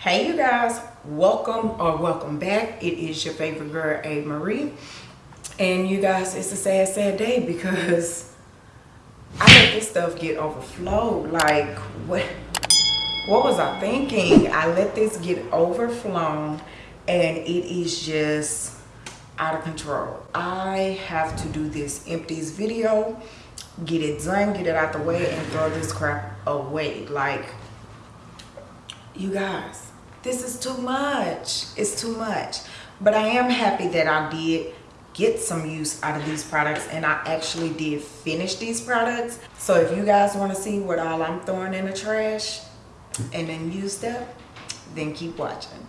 hey you guys. Welcome or welcome back. It is your favorite girl a. Marie. And you guys it's a sad sad day because i let this stuff get overflowed. Like what what was i thinking? I let this get overflown and it is just out of control. I have to do this empties video get it done get it out the way and throw this crap away. Like you guys this is too much. It's too much. But i am happy that i did get some use out of these products and i actually did finish these products. So if you guys want to see what all i'm throwing in the trash and then use them then keep watching.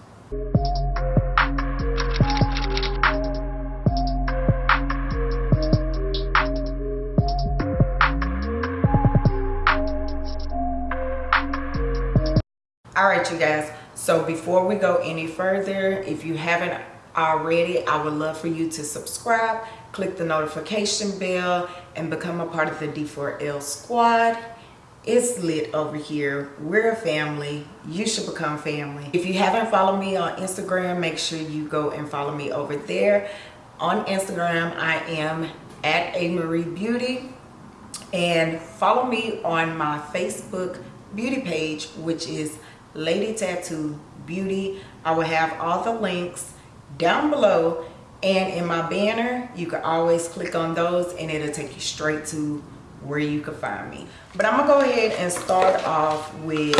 All right you guys so before we go any further if you haven't already i would love for you to subscribe click the notification bell and become a part of the d4l squad. It's lit over here. We're a family. You should become family. If you haven't followed me on instagram make sure you go and follow me over there. On instagram i am at a marie beauty. And follow me on my facebook beauty page which is Lady Tattoo Beauty. I will have all the links down below. And in my banner you can always click on those and it'll take you straight to where you can find me. But i'm gonna go ahead and start off with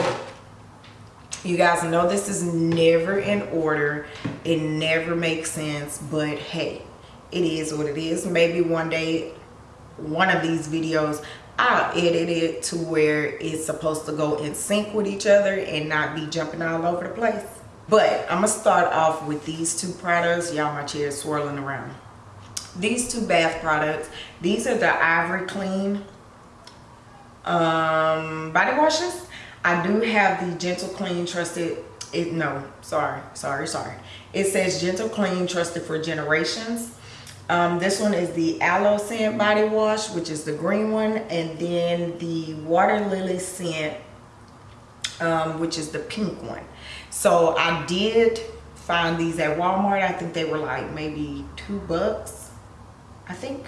you guys know this is never in order. It never makes sense but hey it is what it is. Maybe one day one of these videos I'll edit it to where it's supposed to go in sync with each other and not be jumping all over the place. But I'm gonna start off with these two products. Y'all, my chair is swirling around. These two bath products. These are the Ivory Clean um, body washes. I do have the Gentle Clean Trusted. It no, sorry, sorry, sorry. It says Gentle Clean Trusted for Generations. Um, this one is the aloe scent body wash, which is the green one. And then the water lily scent, um, which is the pink one. So I did find these at Walmart. I think they were like maybe two bucks. I think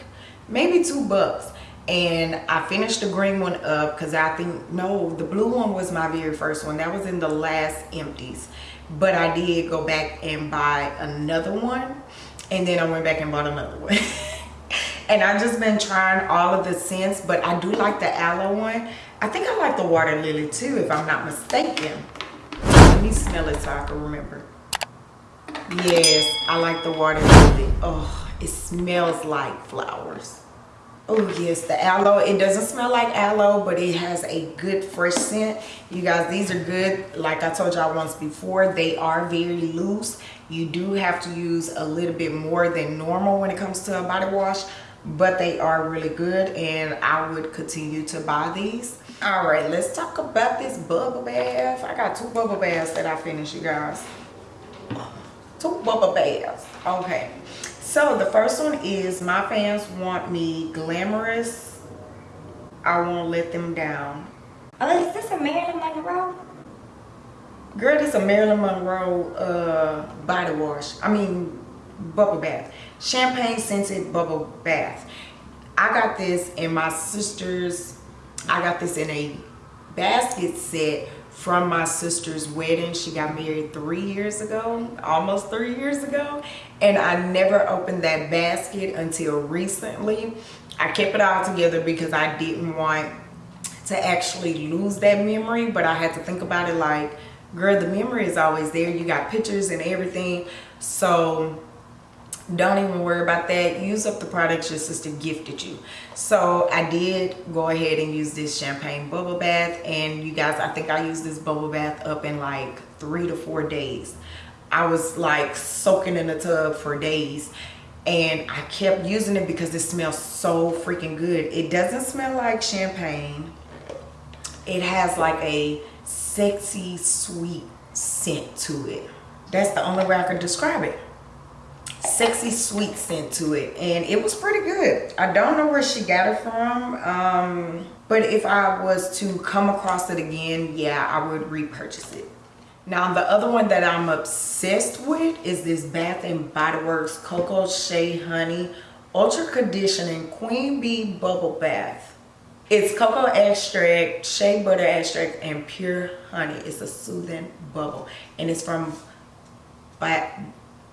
maybe two bucks. And I finished the green one up because I think, no, the blue one was my very first one. That was in the last empties. But I did go back and buy another one and then I went back and bought another one. and I've just been trying all of the scents, but I do like the aloe one. I think I like the water lily too, if I'm not mistaken. Let me smell it so I can remember. Yes, I like the water lily. Oh, it smells like flowers. Oh yes, the aloe. It doesn't smell like aloe, but it has a good fresh scent. You guys, these are good. Like I told y'all once before, they are very loose. You do have to use a little bit more than normal when it comes to a body wash, but they are really good and I would continue to buy these. All right, let's talk about this bubble bath. I got two bubble baths that I finished, you guys. Two bubble baths. Okay. So the first one is my fans want me glamorous. I won't let them down. Oh, is this a Marilyn Monroe? Girl, this a Marilyn Monroe uh, body wash. I mean, bubble bath. Champagne scented bubble bath. I got this in my sister's, I got this in a basket set from my sister's wedding. She got married three years ago, almost three years ago. And I never opened that basket until recently. I kept it all together because I didn't want to actually lose that memory. But I had to think about it like, girl, the memory is always there. You got pictures and everything. So don't even worry about that. Use up the products your sister gifted you. So i did go ahead and use this champagne bubble bath. And you guys i think i used this bubble bath up in like three to four days. I was like soaking in the tub for days. And i kept using it because it smells so freaking good. It doesn't smell like champagne. It has like a sexy sweet scent to it. That's the only way i could describe it sexy sweet scent to it and it was pretty good i don't know where she got it from um, but if i was to come across it again yeah i would repurchase it Now the other one that I'm obsessed with is this Bath and Body Works Cocoa Shea Honey Ultra Conditioning Queen Bee Bubble Bath. It's cocoa extract, shea butter extract, and pure honey. It's a soothing bubble. And it's from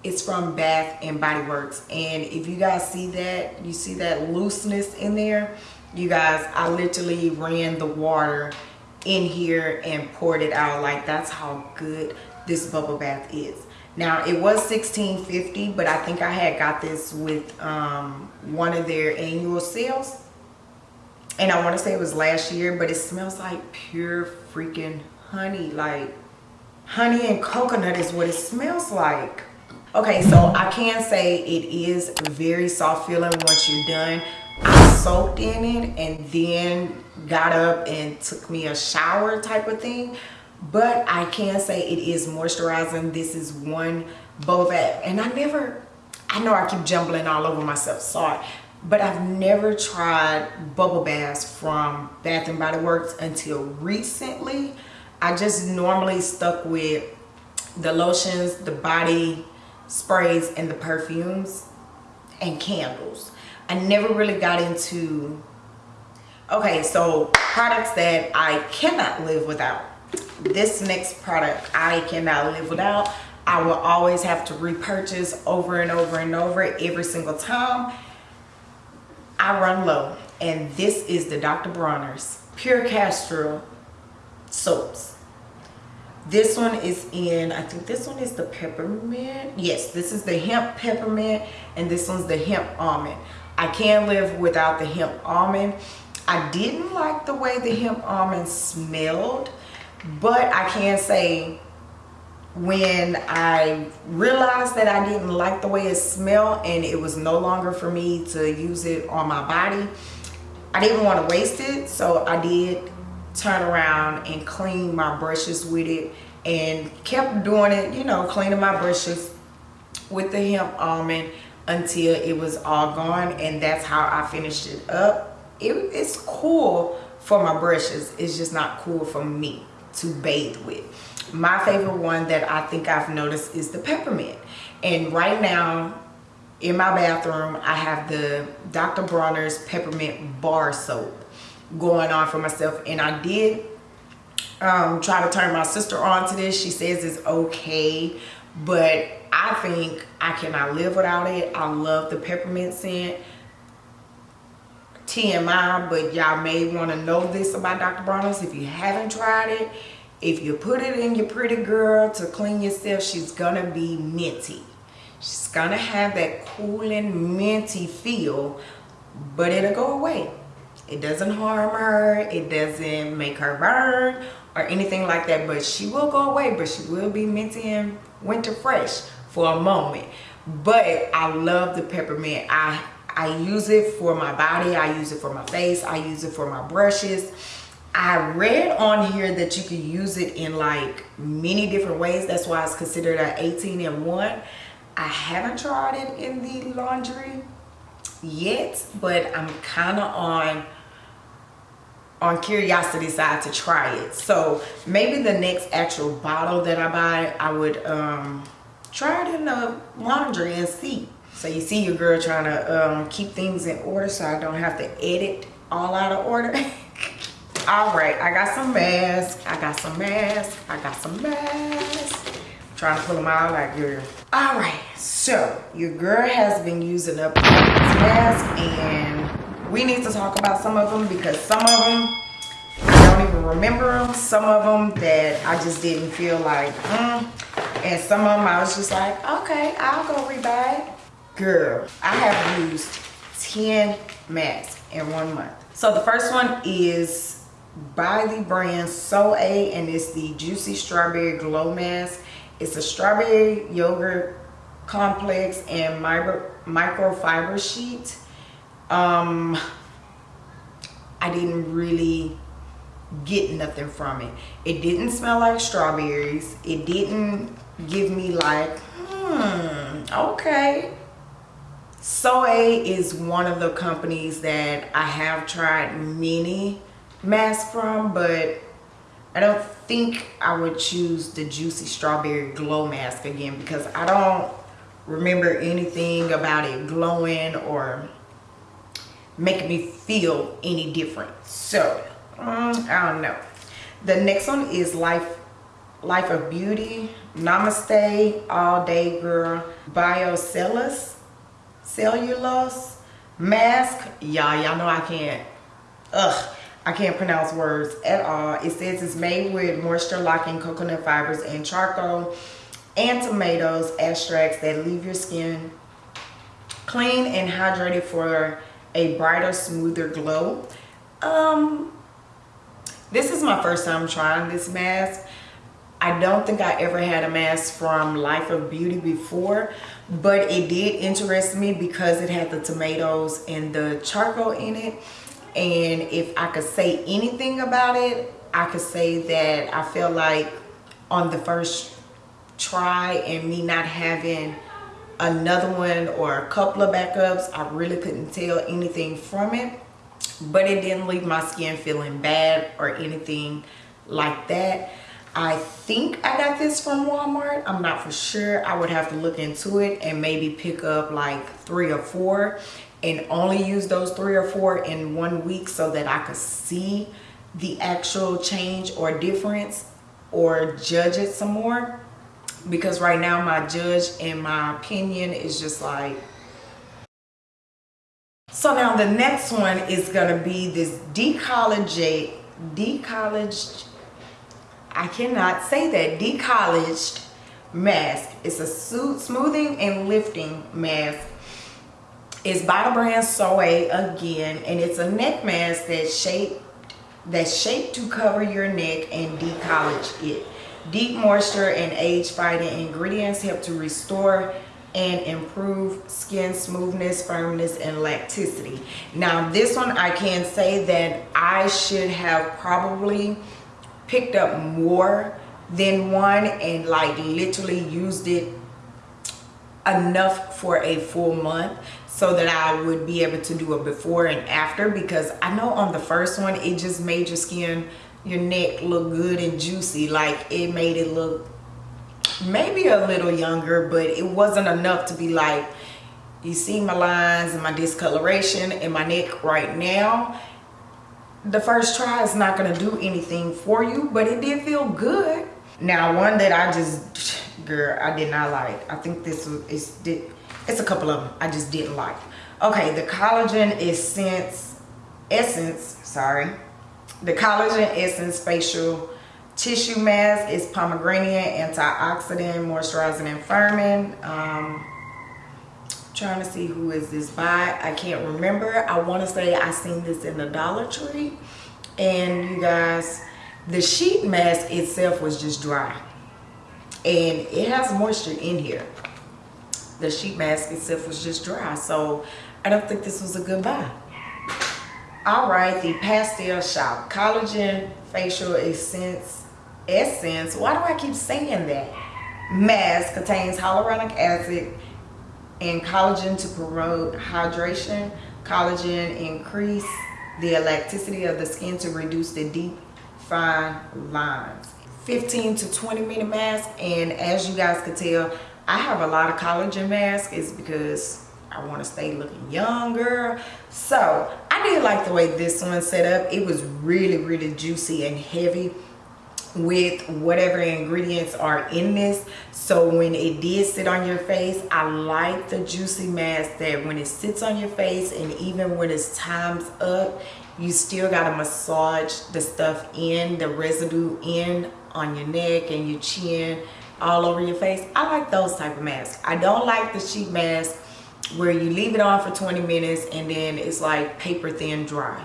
it's from Bath and Body Works. And if you guys see that, you see that looseness in there, you guys, I literally ran the water in here and poured it out. Like that's how good this bubble bath is. Now it was 1650 but i think i had got this with um, one of their annual sales. And i want to say it was last year but it smells like pure freaking honey. Like honey and coconut is what it smells like okay so i can say it is very soft feeling once you're done. I soaked in it and then got up and took me a shower type of thing. But i can say it is moisturizing. This is one Bovat and i never i know i keep jumbling all over myself sorry. But i've never tried bubble baths from bath and body works until recently. I just normally stuck with the lotions the body sprays and the perfumes and candles. I never really got into okay so products that i cannot live without. This next product i cannot live without i will always have to repurchase over and over and over every single time. I run low and this is the dr bronner's pure castile soaps this one is in i think this one is the peppermint yes this is the hemp peppermint and this one's the hemp almond i can't live without the hemp almond I didn't like the way the hemp almond smelled, but I can say when I realized that I didn't like the way it smelled and it was no longer for me to use it on my body, I didn't want to waste it. So I did turn around and clean my brushes with it and kept doing it, you know, cleaning my brushes with the hemp almond until it was all gone. And that's how I finished it up. It, it's cool for my brushes it's just not cool for me to bathe with. My favorite one that i think i've noticed is the peppermint. And right now in my bathroom i have the dr bronner's peppermint bar soap going on for myself and i did um, try to turn my sister on to this she says it's okay but i think i cannot live without it i love the peppermint scent TMI, but y'all may want to know this about Dr. Bronner's if you haven't tried it. If you put it in your pretty girl to clean yourself, she's to be minty. She's to have that cooling minty feel, but it'll go away. It doesn't harm her. It doesn't make her burn or anything like that, but she will go away, but she will be minty and winter fresh for a moment. But I love the peppermint. I I use it for my body. I use it for my face. I use it for my brushes. I read on here that you can use it in like many different ways. That's why it's considered an 18 in 1. I haven't tried it in the laundry yet, but I'm kind of on on curiosity side to try it. So maybe the next actual bottle that I buy, I would um, try it in the laundry and see. So you see your girl trying to um, keep things in order so I don't have to edit all out of order. all right, I got some masks. I got some masks. I got some masks. I'm trying to pull them out like girl. All right, so your girl has been using up these masks and we need to talk about some of them because some of them I don't even remember them. Some of them that I just didn't feel like, mm. and some of them I was just like, okay, I'll go rebuy girl i have used 10 masks in one month so the first one is by the brand Soleil and it's the juicy strawberry glow mask it's a strawberry yogurt complex and micro microfiber sheet um i didn't really get nothing from it. It didn't smell like strawberries. It didn't give me like hmm okay. Soleil is one of the companies that I have tried many masks from, but I don't think I would choose the Juicy Strawberry Glow Mask again because I don't remember anything about it glowing or making me feel any different. So, um, I don't know. The next one is Life Life of Beauty Namaste All Day Girl Biocellus Cellulose Mask. Y'all, y'all know I can't. Ugh. I can't pronounce words at all. It says it's made with moisture locking coconut fibers and charcoal and tomatoes extracts that leave your skin clean and hydrated for a brighter, smoother glow. Um, this is my first time trying this mask. I don't think I ever had a mask from Life of Beauty before, but it did interest me because it had the tomatoes and the charcoal in it and if I could say anything about it I could say that I feel like on the first try and me not having another one or a couple of backups I really couldn't tell anything from it but it didn't leave my skin feeling bad or anything like that I think I got this from Walmart. I'm not for sure. I would have to look into it and maybe pick up like three or four and only use those three or four in one week so that I could see the actual change or difference or judge it some more because right now my judge and my opinion is just like so now the next one is gonna be this decollaged decollaged I cannot say that decollaged mask it's a suit smoothing and lifting mask it's by the brand Soe again, and it's a neck mask that's shaped that's shaped to cover your neck and decollage it. Deep moisture and age-fighting ingredients help to restore and improve skin smoothness, firmness, and elasticity. Now this one I can say that I should have probably picked up more than one and like literally used it enough for a full month so that I would be able to do a before and after because I know on the first one it just made your skin your neck look good and juicy like it made it look maybe a little younger but it wasn't enough to be like you see my lines and my discoloration in my neck right now the first try is not going to do anything for you but it did feel good now one that I just girl I did not like I think this is it's a couple of them I just didn't like. Okay, the collagen essence, essence, sorry. The collagen essence facial tissue mask is pomegranate, antioxidant, moisturizing and firming. Um, trying to see who is this by. I can't remember. I want to say I seen this in the Dollar Tree. And you guys, the sheet mask itself was just dry. And it has moisture in here the sheet mask itself was just dry. So I don't think this was a good buy. All right, the Pastel Shop Collagen Facial Essence. Essence, why do I keep saying that? Mask contains hyaluronic acid and collagen to promote hydration. Collagen increase the elasticity of the skin to reduce the deep fine lines. 15 to 20 minute mask and as you guys can tell I have a lot of collagen masks is because I want to stay looking younger. So I did like the way this one set up. It was really, really juicy and heavy with whatever ingredients are in this so when it did sit on your face i like the juicy mask that when it sits on your face and even when it's times up you still got to massage the stuff in the residue in on your neck and your chin all over your face. I like those type of masks. I don't like the sheet mask where you leave it on for 20 minutes and then it's like paper thin dry.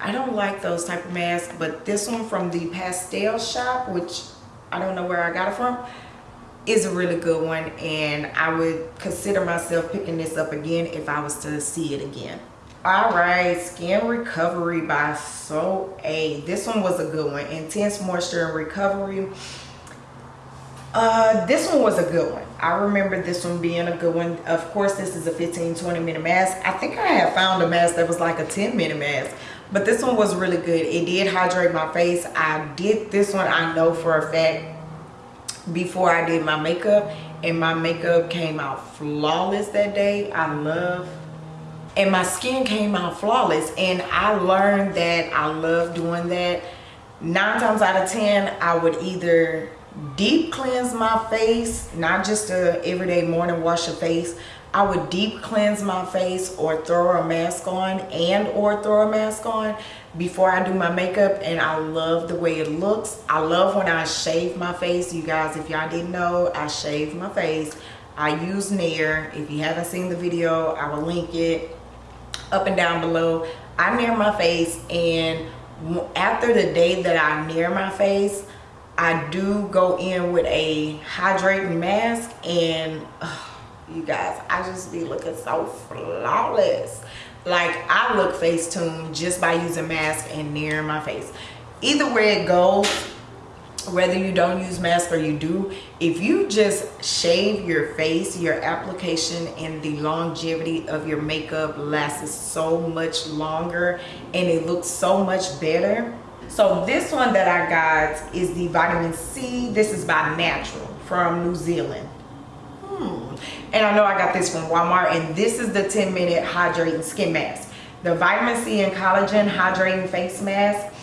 I don't like those type of masks, but this one from the Pastel Shop, which I don't know where I got it from, is a really good one and I would consider myself picking this up again if I was to see it again. All right, Skin Recovery by So A. This one was a good one. Intense Moisture and Recovery uh, this one was a good one. I remember this one being a good one. Of course, this is a 15, 20 minute mask. I think I had found a mask that was like a 10 minute mask, but this one was really good it did hydrate my face i did this one i know for a fact before i did my makeup and my makeup came out flawless that day i love and my skin came out flawless and i learned that i love doing that nine times out of ten i would either deep cleanse my face not just a everyday morning wash your face I would deep cleanse my face or throw a mask on and or throw a mask on before I do my makeup and I love the way it looks. I love when I shave my face. You guys, if y'all didn't know, I shave my face. I use Nair. If you haven't seen the video, I will link it up and down below. I Nair my face and after the day that I Nair my face, I do go in with a hydrating mask and you guys i just be looking so flawless. Like i look facetune just by using mask and Nair my face. Either way it goes whether you don't use mask or you do if you just shave your face your application and the longevity of your makeup lasts so much longer and it looks so much better so this one that i got is the vitamin c. This is by natural from new zealand. Hmm. And I know I got this from Walmart and this is the 10 minute hydrating skin mask. The vitamin C and collagen hydrating face mask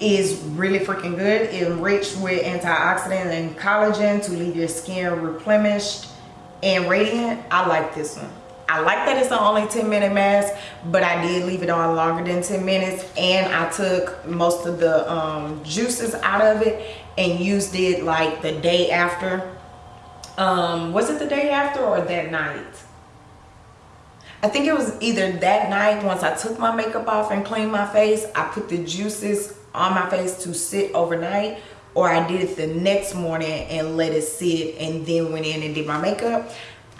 is really freaking good. Enriched with antioxidant and collagen to leave your skin replenished and radiant. I like this one I like that it's an only 10 minute mask, but I did leave it on longer than 10 minutes and I took most of the um, juices out of it and used it like the day after. Um was it the day after or that night? I think it was either that night once i took my makeup off and cleaned my face i put the juices on my face to sit overnight or i did it the next morning and let it sit and then went in and did my makeup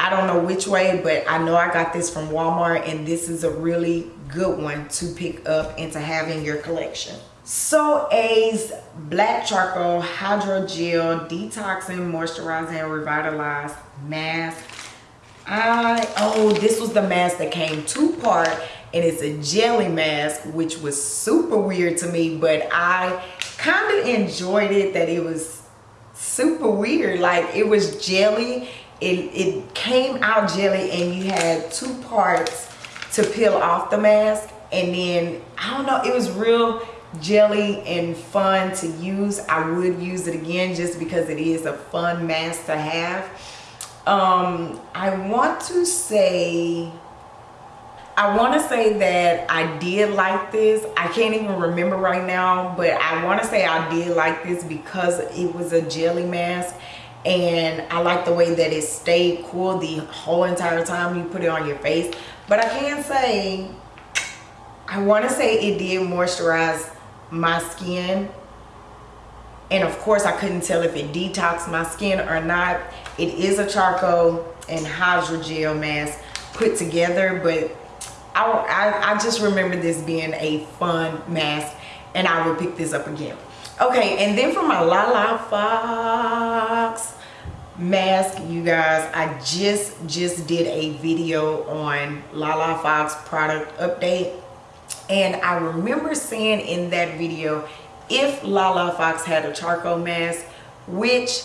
i don't know which way but i know i got this from walmart and this is a really good one to pick up and to have in your collection so A's Black Charcoal Hydrogel Detoxing Moisturizing and Revitalize Mask. I, oh, this was the mask that came two part and it's a jelly mask, which was super weird to me, but I kind of enjoyed it that it was super weird. Like it was jelly, it, it came out jelly and you had two parts to peel off the mask. And then, I don't know, it was real, jelly and fun to use i would use it again just because it is a fun mask to have um i want to say I want to say that I did like this. I can't even remember right now, but I want to say I did like this because it was a jelly mask and I like the way that it stayed cool the whole entire time you put it on your face. But I can say, I want to say it did moisturize my skin. And of course I couldn't tell if it detoxed my skin or not. It is a charcoal and hydrogel mask put together but I, I, I just remember this being a fun mask and I will pick this up again okay and then for my La La Fox mask you guys I just just did a video on La La Fox product update and I remember saying in that video, if Lala Fox had a charcoal mask, which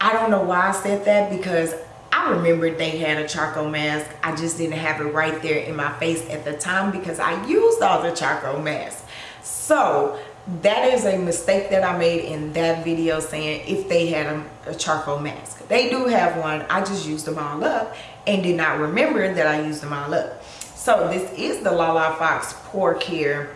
I don't know why I said that because I remembered they had a charcoal mask. I just didn't have it right there in my face at the time because I used all the charcoal masks. So that is a mistake that I made in that video saying if they had a, a, charcoal mask. They do have one. I just used them all up and did not remember that I used them all up. So this is the Lala Fox Pore Care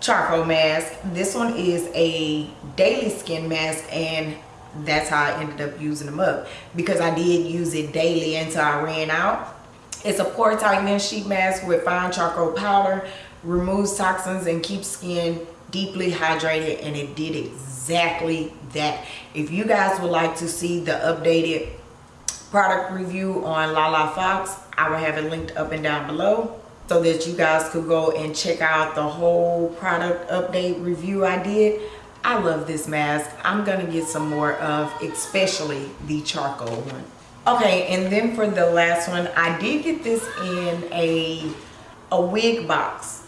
charcoal mask. This one is a daily skin mask and that's how I ended up using them up because I did use it daily until I ran out. It's a pore tightening sheet mask with fine charcoal powder, removes toxins and keeps skin deeply hydrated and it did exactly that. If you guys would like to see the updated product review on Lala Fox, I will have it linked up and down below so that you guys could go and check out the whole product update review I did. I love this mask. I'm gonna get some more of, especially the charcoal one. Okay, and then for the last one, I did get this in a, a wig box.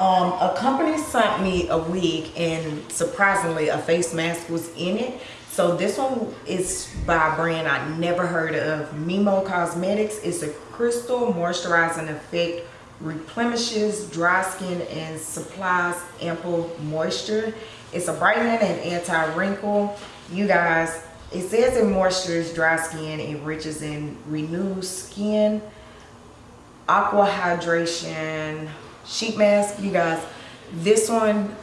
Um, a company sent me a wig and surprisingly a face mask was in it. So this one is by a brand I never heard of, Mimo Cosmetics. It's a crystal moisturizing effect, replenishes dry skin and supplies ample moisture. It's a brightening and anti-wrinkle. You guys, it says it moisturizes dry skin, enriches and renews skin. Aqua hydration sheet mask. You guys, this one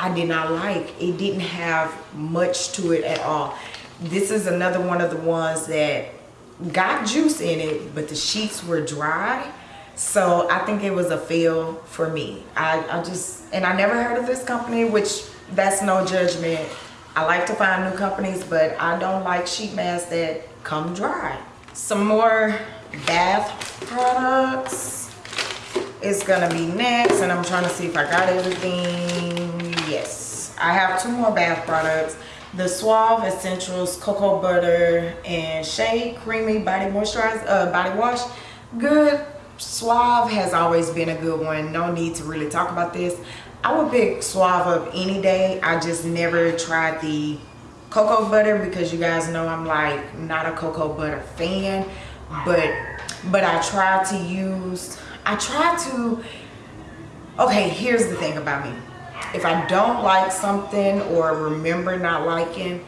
I did not like. It didn't have much to it at all. This is another one of the ones that got juice in it, but the sheets were dry. So I think it was a fail for me. I, I just, and I never heard of this company, which that's no judgment. I like to find new companies, but I don't like sheet masks that come dry. Some more bath products is gonna be next, and I'm trying to see if I got everything. Yes, I have two more bath products. The Suave Essentials Cocoa Butter and Shea Creamy Body Moisturizer, uh, Body Wash. Good. Suave has always been a good one. No need to really talk about this. I would pick Suave up any day. I just never tried the cocoa butter because you guys know I'm like not a cocoa butter fan. But but I try to use, I try to, okay, here's the thing about me. If I don't like something or remember not liking,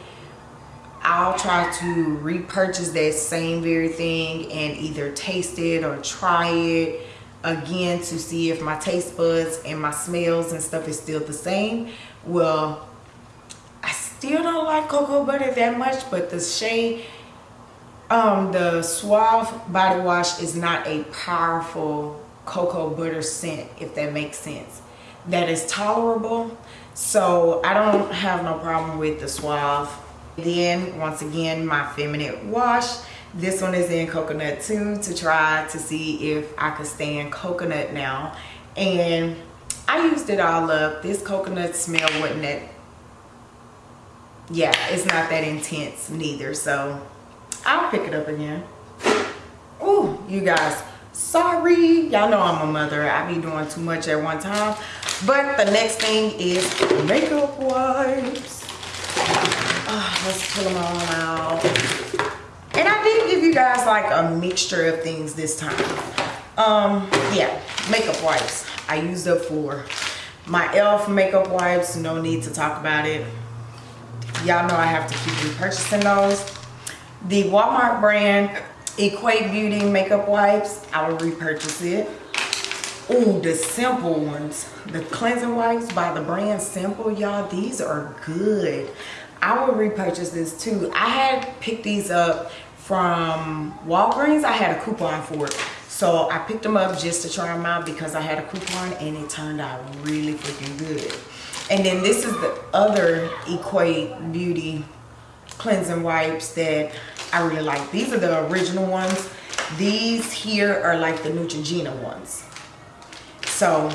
I'll try to repurchase that same very thing and either taste it or try it again to see if my taste buds and my smells and stuff is still the same. Well, I still don't like cocoa butter that much, but the shade, um, the Suave body wash is not a powerful cocoa butter scent, if that makes sense. That is tolerable. So I don't have no problem with the Suave then, once again, my feminine wash. This one is in coconut too to try to see if I could stand coconut now. And I used it all up. This coconut smell wasn't that, yeah, it's not that intense neither. So I'll pick it up again. Oh, you guys, sorry. Y'all know I'm a mother. I be doing too much at one time. But the next thing is makeup wipes. Oh, let's pull them all out. And I did give you guys like a mixture of things this time. Um, yeah, makeup wipes. I used up for my e.l.f. makeup wipes. No need to talk about it. Y'all know I have to keep repurchasing those. The Walmart brand Equate Beauty makeup wipes. I will repurchase it. Oh, the simple ones. The cleansing wipes by the brand Simple, y'all. These are good. I will repurchase this too. I had picked these up from Walgreens. I had a coupon for it. So I picked them up just to try them out because I had a coupon and it turned out really freaking good. And then this is the other Equate Beauty cleansing wipes that I really like. These are the original ones. These here are like the Neutrogena ones. So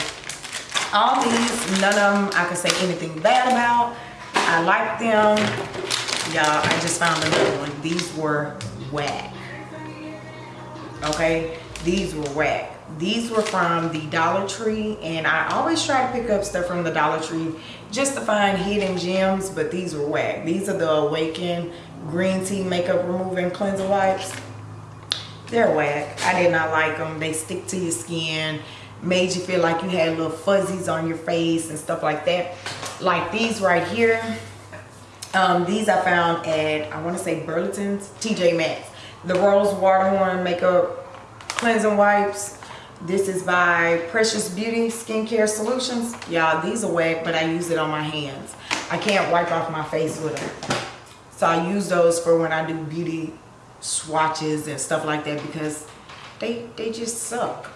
all these, none of them I can say anything bad about. I like them. Y'all, I just found another one. These were whack. Okay, these were whack. These were from the Dollar Tree, and I always try to pick up stuff from the Dollar Tree just to find hidden gems, but these were whack. These are the Awaken Green Tea Makeup Removing Cleanser Wipes. They're whack. I did not like them. They stick to your skin made you feel like you had little fuzzies on your face and stuff like that like these right here um, these i found at i want to say burlington's tj maxx the rose waterhorn makeup cleansing wipes this is by precious beauty skincare solutions y'all these are wet but i use it on my hands i can't wipe off my face with them so i use those for when i do beauty swatches and stuff like that because they they just suck.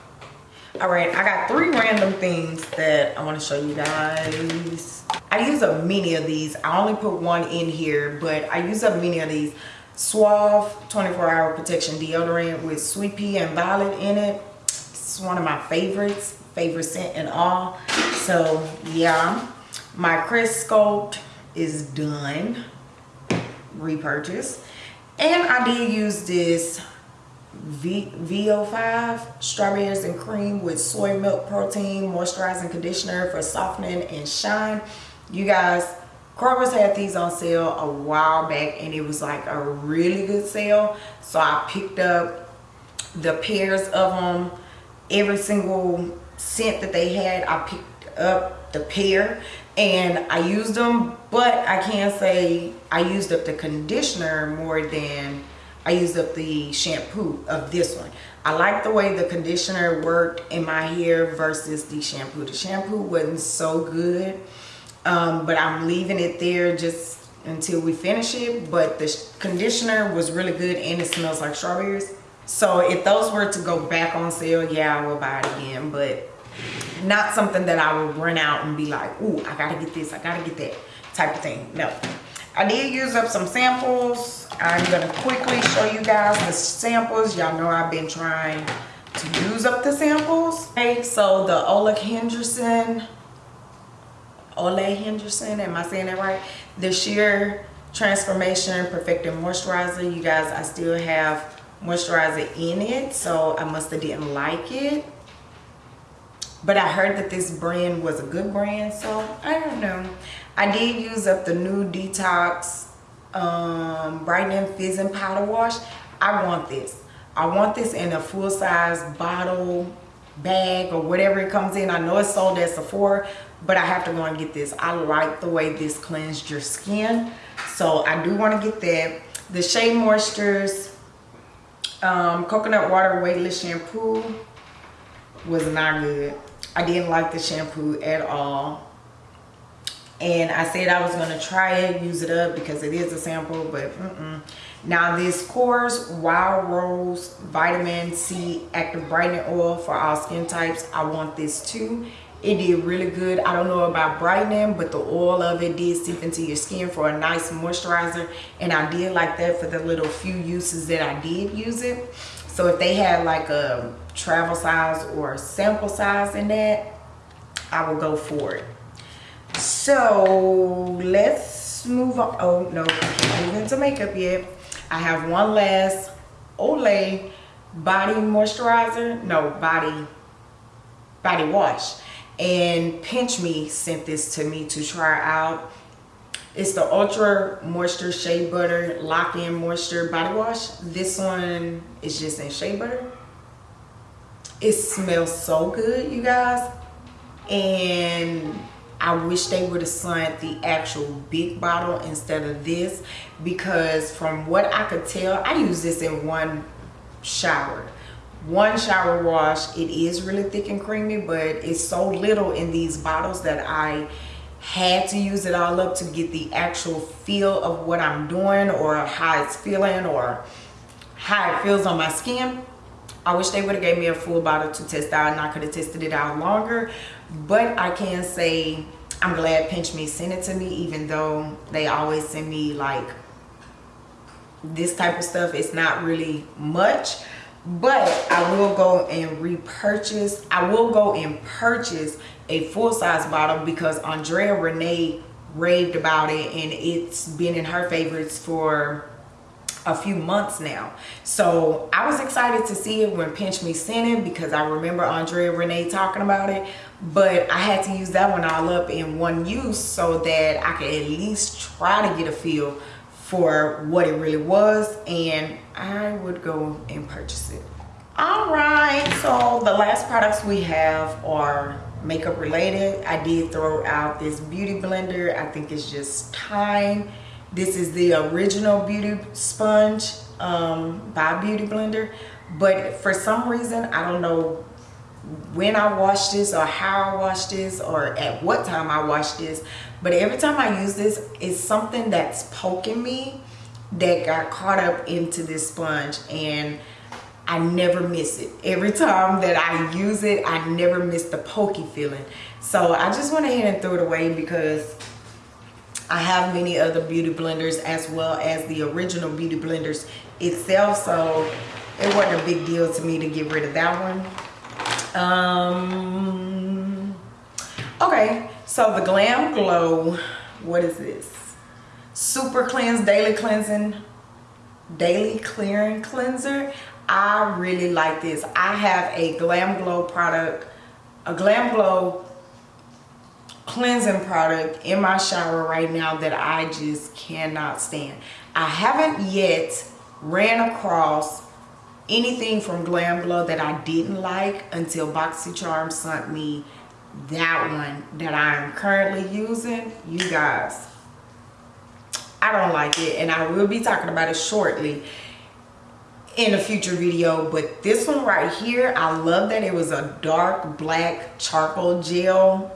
All right i got three random things that i want to show you guys. I use a many of these. I only put one in here but i use up many of these. Suave 24 hour protection deodorant with sweet pea and violet in it. It's one of my favorites favorite scent and all. So yeah my crest sculpt is done repurchase and i did use this v, VO5 strawberries and cream with soy milk protein moisturizing conditioner for softening and shine. You guys, Kroger's had these on sale a while back and it was like a really good sale. So I picked up the pairs of them. Every single scent that they had, I picked up the pair and I used them. But I can't say I used up the conditioner more than I used up the shampoo of this one. I like the way the conditioner worked in my hair versus the shampoo. The shampoo wasn't so good um, but I'm leaving it there just until we finish it but the conditioner was really good and it smells like strawberries so if those were to go back on sale yeah I will buy it again but not something that I would run out and be like ooh I gotta get this I gotta get that type of thing no I did use up some samples I'm gonna quickly show you guys the samples y'all know I've been trying to use up the samples okay so the Ole Henderson Ole Henderson, am I saying that right? The Sheer Transformation Perfecting Moisturizer. You guys, I still have moisturizer in it, so I must have didn't like it. But I heard that this brand was a good brand, so I don't know. I did use up the new Detox um, Brightening Fizzing Powder Wash. I want this. I want this in a full-size bottle bag or whatever it comes in. I know it's sold at Sephora, but I have to go and get this. I like the way this cleansed your skin. So I do want to get that. The Shea Moistures um, Coconut Water Weightless Shampoo was not good. I didn't like the shampoo at all. And I said I was going to try it, use it up because it is a sample, but mm -mm. Now this Korres Wild Rose Vitamin C Active Brightening Oil for all skin types. I want this too it did really good i don't know about brightening but the oil of it did seep into your skin for a nice moisturizer and i did like that for the little few uses that i did use it so if they had like a travel size or sample size in that i will go for it so let's move on oh no move into makeup yet i have one last olay body moisturizer no body body wash and Pinch Me sent this to me to try out. It's the Ultra Moisture Shea Butter Lock-In Moisture Body Wash. This one is just in shea butter. It smells so good, you guys. And I wish they would have sent the actual big bottle instead of this because from what I could tell, I use this in one shower one shower wash it is really thick and creamy but it's so little in these bottles that I had to use it all up to get the actual feel of what I'm doing or how it's feeling or how it feels on my skin I wish they would have gave me a full bottle to test out and I could have tested it out longer. But I can say I'm glad Pinch Me sent it to me even though they always send me like this type of stuff. It's not really much but I will go and repurchase I will go and purchase a full-size bottle because Andrea Renee raved about it and it's been in her favorites for a few months now so I was excited to see it when Pinch Me sent it because I remember Andrea Renee talking about it but I had to use that one all up in one use so that I could at least try to get a feel for what it really was and I would go and purchase it. All right, so the last products we have are makeup related. I did throw out this beauty blender. I think it's just time. This is the original beauty sponge um, by Beauty Blender. But for some reason, I don't know when I washed this or how I washed this or at what time I washed this but every time I use this it's something that's poking me that got caught up into this sponge and I never miss it every time that I use it I never miss the pokey feeling so I just went ahead and threw it away because I have many other beauty blenders as well as the original beauty blenders itself so it wasn't a big deal to me to get rid of that one. Um okay so the glam glow what is this? Super cleanse daily cleansing daily clearing cleanser. I really like this. I have a glam glow product a glam glow cleansing product in my shower right now that i just cannot stand. I haven't yet ran across anything from glam glow that i didn't like until boxycharm sent me that one that i am currently using. You guys I don't like it and I will be talking about it shortly in a future video but this one right here I love that it was a dark black charcoal gel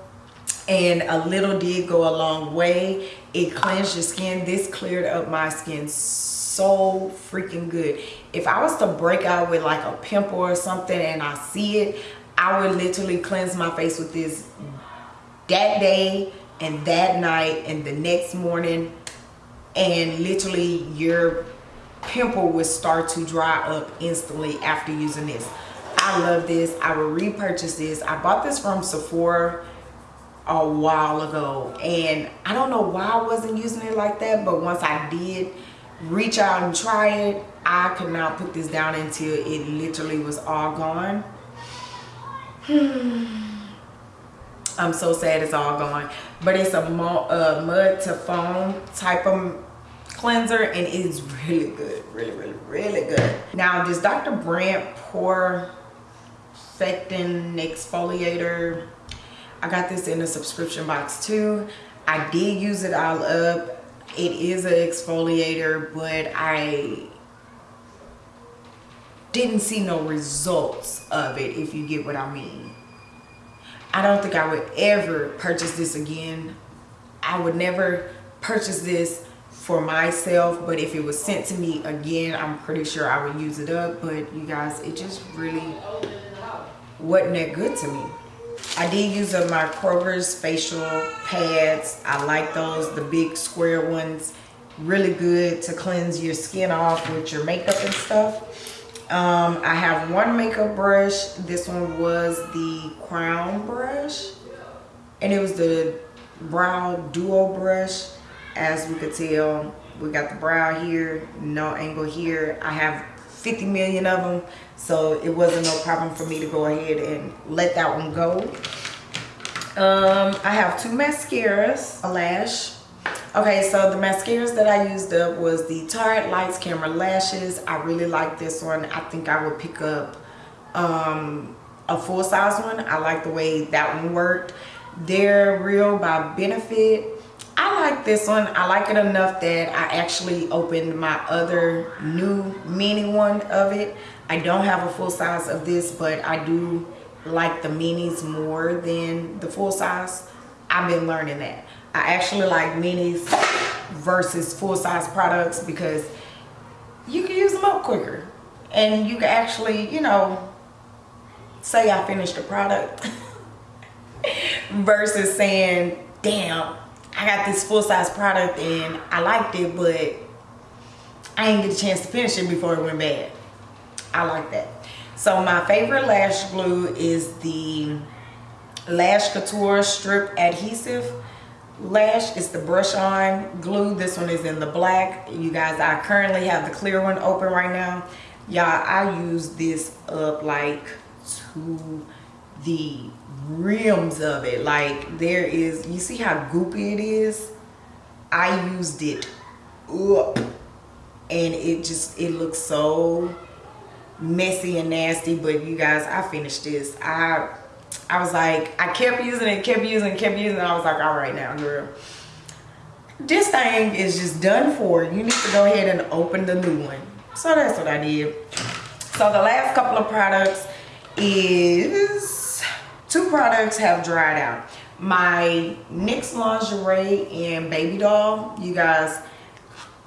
and a little did go a long way. It cleansed your skin. This cleared up my skin so freaking good. If I was to break out with like a pimple or something and I see it I would literally cleanse my face with this that day and that night and the next morning and literally your pimple would start to dry up instantly after using this. I love this. I will repurchase this. I bought this from sephora a while ago and i don't know why i wasn't using it like that but once i did reach out and try it i could not put this down until it literally was all gone I'm so sad it's all gone. But it's a mud to foam type of cleanser and it's really good. Really, really, really good. Now this Dr. Brandt Pore Fectin Exfoliator. I got this in a subscription box too. I did use it all up. It is an exfoliator, but I didn't see no results of it, if you get what I mean. I don't think I would ever purchase this again. I would never purchase this for myself, but if it was sent to me again, I'm pretty sure I would use it up. But you guys, it just really wasn't that good to me. I did use my Kroger's facial pads. I like those, the big square ones. Really good to cleanse your skin off with your makeup and stuff. Um, i have one makeup brush. This one was the crown brush. And it was the brow duo brush. As we could tell we got the brow here no angle here. I have 50 million of them so it wasn't no problem for me to go ahead and let that one go um i have two mascaras a lash Okay, so the mascaras that I used up was the Tarte Lights Camera Lashes. I really like this one. I think I would pick up um, a full size one. I like the way that one worked. They're Real by Benefit. I like this one. I like it enough that I actually opened my other new mini one of it. I don't have a full size of this, but I do like the minis more than the full size. I've been learning that. I actually like minis versus full-size products because you can use them up quicker and you can actually you know say I finished the product versus saying damn I got this full-size product and I liked it but I didn't get a chance to finish it before it went bad. I like that. So my favorite lash glue is the Lash Couture Strip Adhesive lash. Is the brush on glue. This one is in the black. You guys i currently have the clear one open right now. Y'all i use this up like to the rims of it like there is you see how goopy it is i used it up and it just it looks so messy and nasty but you guys i finished this i I was like, I kept using it, kept using it, kept using it. I was like, all right now, girl. This thing is just done for. You need to go ahead and open the new one. So that's what I did. So the last couple of products is, two products have dried out. My NYX Lingerie and Baby Doll. You guys,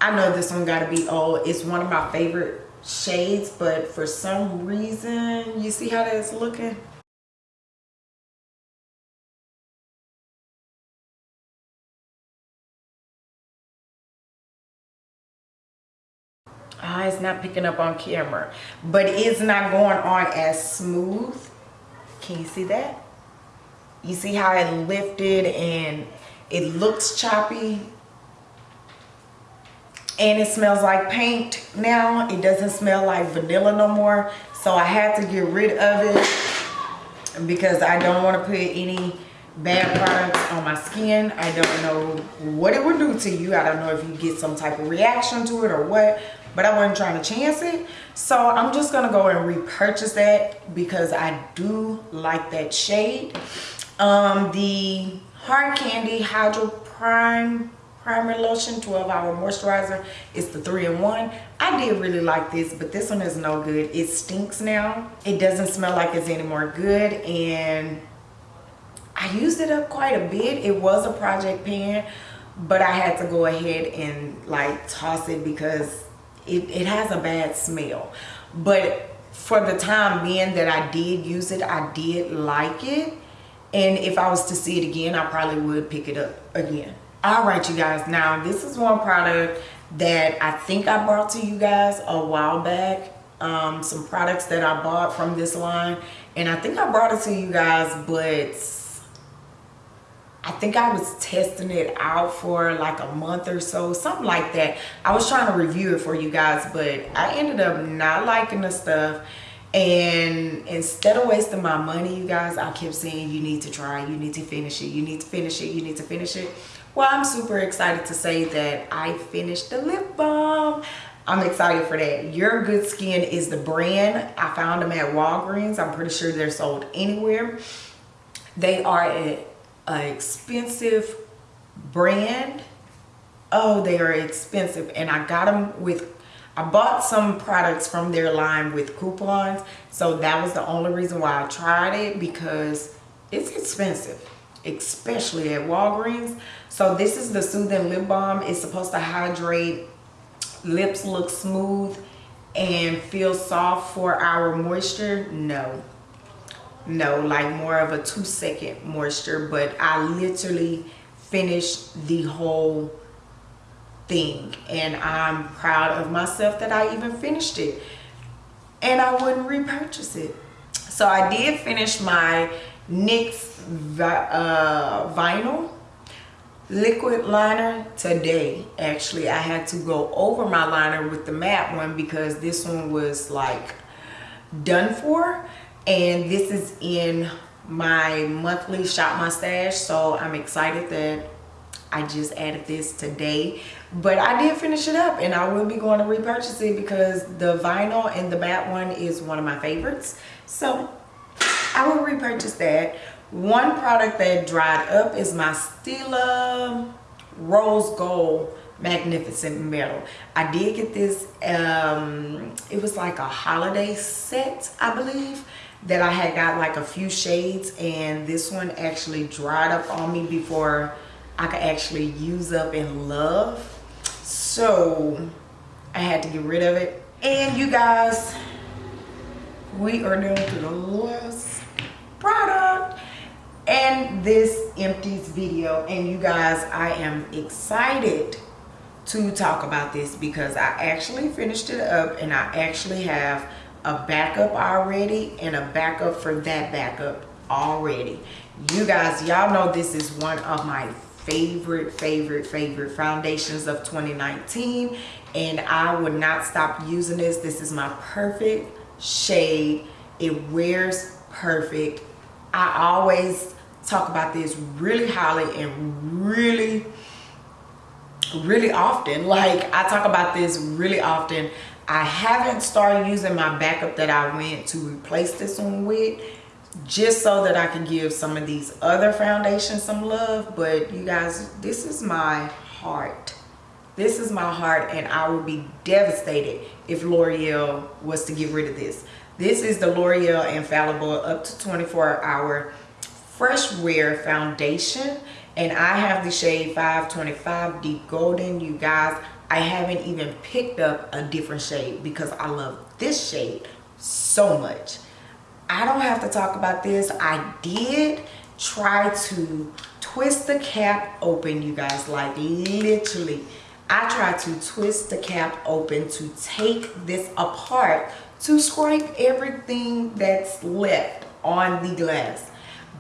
I know this one gotta be old. It's one of my favorite shades, but for some reason, you see how that's looking? Ah, it's not picking up on camera. But it's not going on as smooth. Can you see that? You see how it lifted and it looks choppy? and it smells like paint now it doesn't smell like vanilla no more so i had to get rid of it because i don't want to put any bad products on my skin i don't know what it would do to you i don't know if you get some type of reaction to it or what but i wasn't trying to chance it. So i'm just gonna go and repurchase that because i do like that shade. Um the hard candy hydro prime primer lotion 12 hour moisturizer. It's the three-in-one i did really like this but this one is no good. It stinks now. It doesn't smell like it's any more good and i used it up quite a bit. It was a project pan but i had to go ahead and like toss it because it, it has a bad smell. But for the time being that i did use it i did like it. And if i was to see it again i probably would pick it up again. All right you guys. Now this is one product that i think i brought to you guys a while back. Um, some products that i bought from this line. And i think i brought it to you guys but I think I was testing it out for like a month or so, something like that. I was trying to review it for you guys, but I ended up not liking the stuff. And instead of wasting my money, you guys, I kept saying, you need to try, you need to finish it, you need to finish it, you need to finish it. Well, I'm super excited to say that I finished the lip balm. I'm excited for that. Your Good Skin is the brand. I found them at Walgreens. I'm pretty sure they're sold anywhere. They are an expensive brand. Oh, they are expensive. And I got them with, I bought some products from their line with coupons. So that was the only reason why I tried it because it's expensive especially at Walgreens. So this is the Soothing Lip Balm. It's supposed to hydrate, lips look smooth, and feel soft for our moisture. No, no, like more of a two second moisture, but I literally finished the whole thing and I'm proud of myself that I even finished it and I wouldn't repurchase it. So I did finish my NYX uh, vinyl liquid liner today actually I had to go over my liner with the matte one because this one was like done for and this is in my monthly shop my stash so I'm excited that I just added this today but I did finish it up and I will be going to repurchase it because the vinyl and the matte one is one of my favorites so I will repurchase that. One product that dried up is my Stila Rose Gold Magnificent Metal. I did get this, um, it was like a holiday set, I believe, that I had got like a few shades and this one actually dried up on me before I could actually use up and love. So I had to get rid of it. And you guys, we are down to the last product and this empties video and you guys i am excited to talk about this because i actually finished it up and i actually have a backup already and a backup for that backup already. You guys y'all know this is one of my favorite favorite favorite foundations of 2019 and i would not stop using this. This is my perfect shade. It wears perfect. I always talk about this really highly and really really often. Like I talk about this really often I haven't started using my backup that I went to replace this one with just so that I can give some of these other foundations some love. But you guys this is my heart. This is my heart and I would be devastated if L'Oreal was to get rid of this. This is the L'Oreal Infallible up to 24 hour fresh wear foundation. And I have the shade 525 deep golden. You guys I haven't even picked up a different shade because I love this shade so much. I don't have to talk about this. I did try to twist the cap open you guys like literally. I tried to twist the cap open to take this apart to scrape everything that's left on the glass.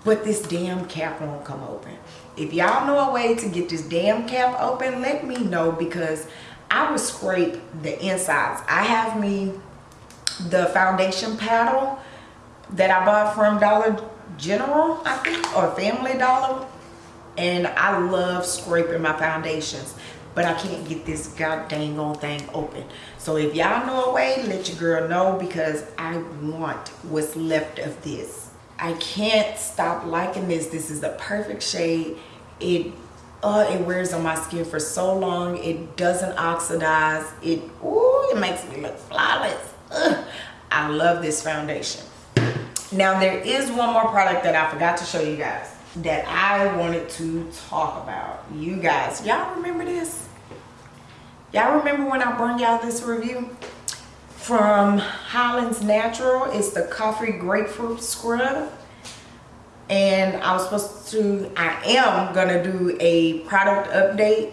But this damn cap won't come open if y'all know a way to get this damn cap open let me know because I would scrape the insides. I have me the foundation paddle that I bought from Dollar General, I think, or Family Dollar. And I love scraping my foundations, but I can't get this god dang old thing open. So if y'all know a way, let your girl know because I want what's left of this. I can't stop liking this. This is the perfect shade. It oh it wears on my skin for so long. It doesn't oxidize. It, ooh, it makes me look flawless. Ugh. I love this foundation. Now there is one more product that I forgot to show you guys that I wanted to talk about. You guys, y'all remember this? Y'all remember when I brought y'all this review? From Highlands Natural, it's the Coffee Grapefruit Scrub. And I was supposed to, I am gonna do a product update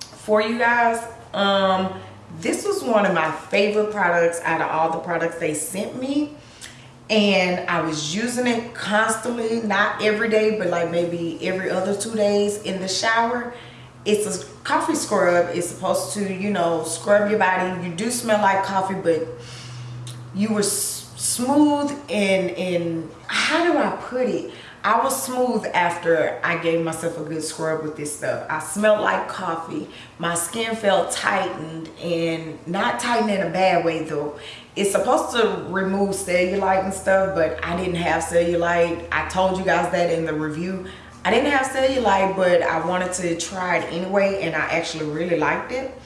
for you guys. Um, this was one of my favorite products out of all the products they sent me and I was using it constantly, not every day, but like maybe every other two days in the shower. It's a coffee scrub. It's supposed to, you know, scrub your body. You do smell like coffee, but you were smooth and, and how do I put it? I was smooth after I gave myself a good scrub with this stuff. I smelled like coffee. My skin felt tightened and not tightened in a bad way though. It's supposed to remove cellulite and stuff, but I didn't have cellulite. I told you guys that in the review. I didn't have cellulite, but I wanted to try it anyway and I actually really liked it.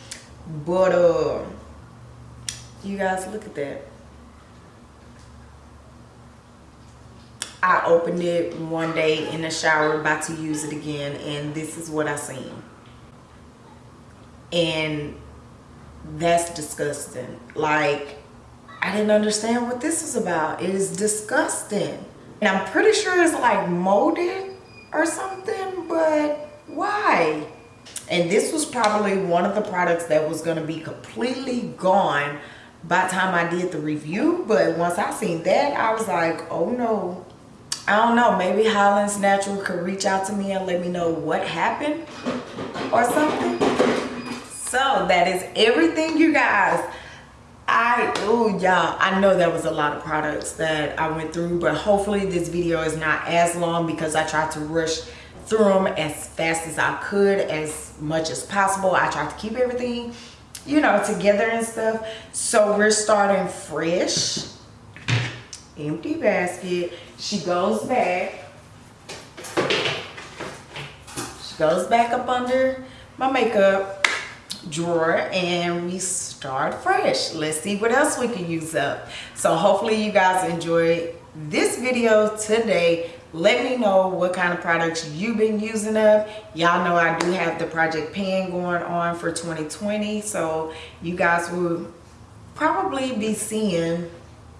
But uh, you guys look at that. I opened it one day in the shower about to use it again and this is what I seen. And that's disgusting. Like, I didn't understand what this was about. It is disgusting. And I'm pretty sure it's like molded or something, but why? And this was probably one of the products that was gonna be completely gone by the time I did the review. But once I seen that, I was like, oh no, I don't know, maybe Highlands Natural could reach out to me and let me know what happened or something. So that is everything you guys. I, oh y'all, I know that was a lot of products that I went through, but hopefully this video is not as long because I tried to rush through them as fast as I could, as much as possible. I tried to keep everything, you know, together and stuff. So we're starting fresh empty basket. She goes back. She goes back up under my makeup drawer and we start fresh. Let's see what else we can use up. So hopefully you guys enjoyed this video today. Let me know what kind of products you've been using up. Y'all know I do have the Project Pan going on for 2020. So you guys will probably be seeing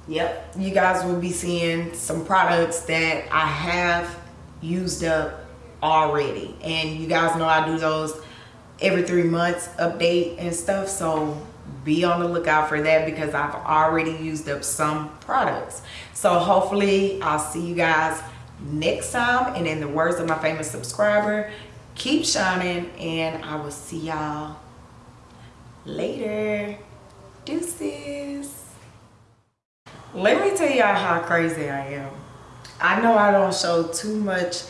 Yep, you guys will be seeing some products that I have used up already. And you guys know I do those every three months update and stuff. So be on the lookout for that because I've already used up some products. So hopefully I'll see you guys next time. And in the words of my famous subscriber, keep shining and I will see y'all later. Deuces let me tell y'all how crazy I am. I know I don't show too much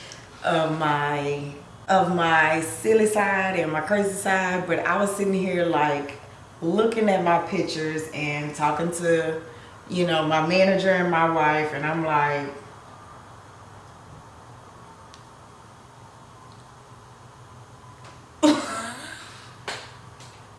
of my of my silly side and my crazy side, but I was sitting here like looking at my pictures and talking to, you know, my manager and my wife, and I'm like,